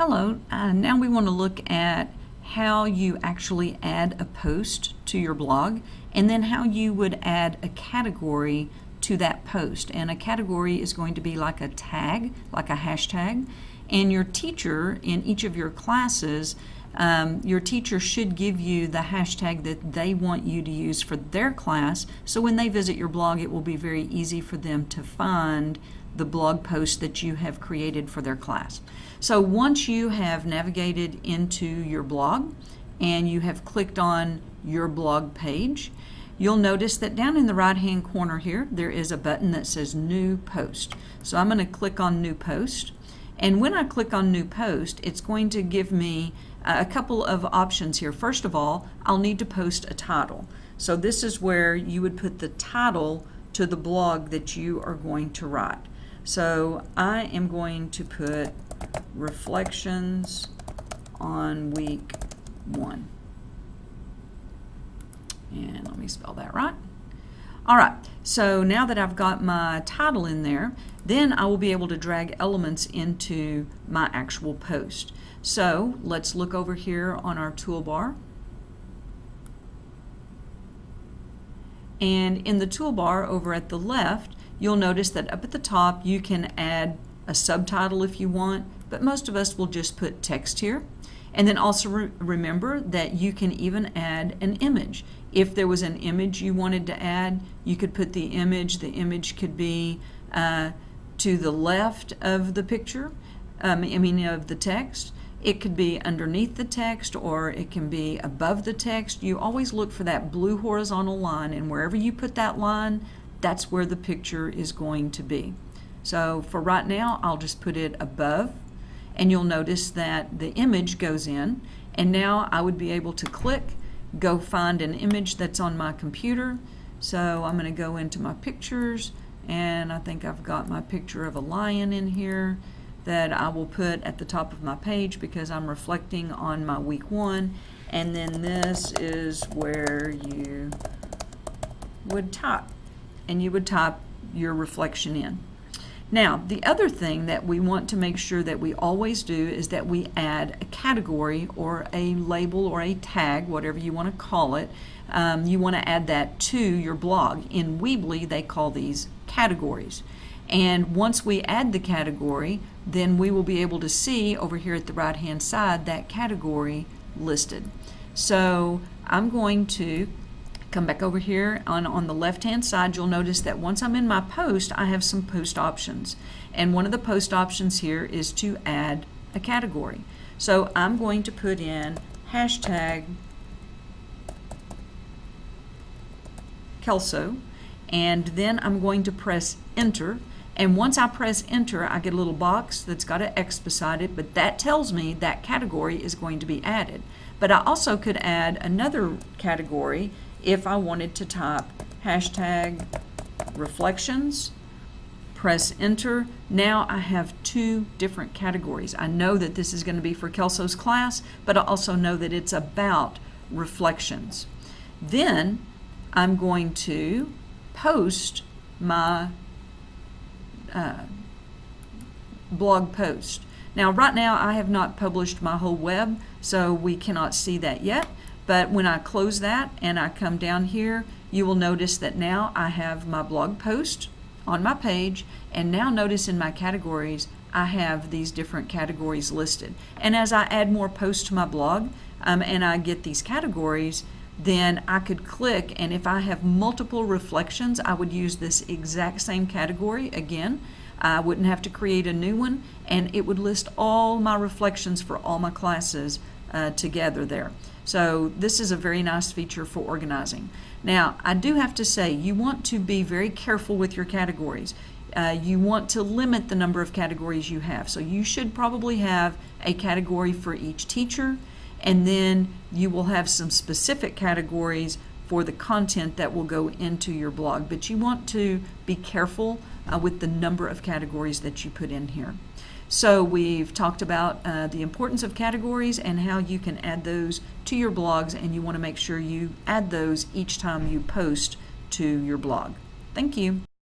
Hello, uh, now we want to look at how you actually add a post to your blog and then how you would add a category to that post. And a category is going to be like a tag, like a hashtag. And your teacher in each of your classes, um, your teacher should give you the hashtag that they want you to use for their class. So when they visit your blog, it will be very easy for them to find the blog post that you have created for their class. So once you have navigated into your blog and you have clicked on your blog page, you'll notice that down in the right hand corner here there is a button that says new post. So I'm going to click on new post and when I click on new post it's going to give me a couple of options here. First of all I'll need to post a title. So this is where you would put the title to the blog that you are going to write. So I am going to put reflections on week one. And let me spell that right. All right, so now that I've got my title in there, then I will be able to drag elements into my actual post. So let's look over here on our toolbar. And in the toolbar over at the left, you'll notice that up at the top you can add a subtitle if you want, but most of us will just put text here. And then also re remember that you can even add an image. If there was an image you wanted to add, you could put the image. The image could be uh, to the left of the picture, um, I mean of the text. It could be underneath the text or it can be above the text. You always look for that blue horizontal line and wherever you put that line, that's where the picture is going to be. So for right now, I'll just put it above and you'll notice that the image goes in and now I would be able to click, go find an image that's on my computer. So I'm going to go into my pictures and I think I've got my picture of a lion in here that I will put at the top of my page because I'm reflecting on my week one and then this is where you would type and you would type your reflection in. Now, the other thing that we want to make sure that we always do is that we add a category or a label or a tag, whatever you want to call it. Um, you want to add that to your blog. In Weebly, they call these categories. And once we add the category, then we will be able to see over here at the right hand side that category listed. So I'm going to Come back over here on, on the left hand side you'll notice that once I'm in my post I have some post options. And one of the post options here is to add a category. So I'm going to put in hashtag Kelso and then I'm going to press enter. And once I press enter I get a little box that's got an X beside it but that tells me that category is going to be added. But I also could add another category if I wanted to type hashtag reflections, press enter, now I have two different categories. I know that this is going to be for Kelso's class, but I also know that it's about reflections. Then I'm going to post my uh, blog post. Now right now I have not published my whole web, so we cannot see that yet. But when I close that and I come down here, you will notice that now I have my blog post on my page and now notice in my categories I have these different categories listed. And as I add more posts to my blog um, and I get these categories, then I could click and if I have multiple reflections, I would use this exact same category again. I wouldn't have to create a new one and it would list all my reflections for all my classes uh, together there. So this is a very nice feature for organizing. Now, I do have to say, you want to be very careful with your categories. Uh, you want to limit the number of categories you have. So you should probably have a category for each teacher, and then you will have some specific categories for the content that will go into your blog. But you want to be careful uh, with the number of categories that you put in here. So we've talked about uh, the importance of categories and how you can add those to your blogs and you want to make sure you add those each time you post to your blog. Thank you.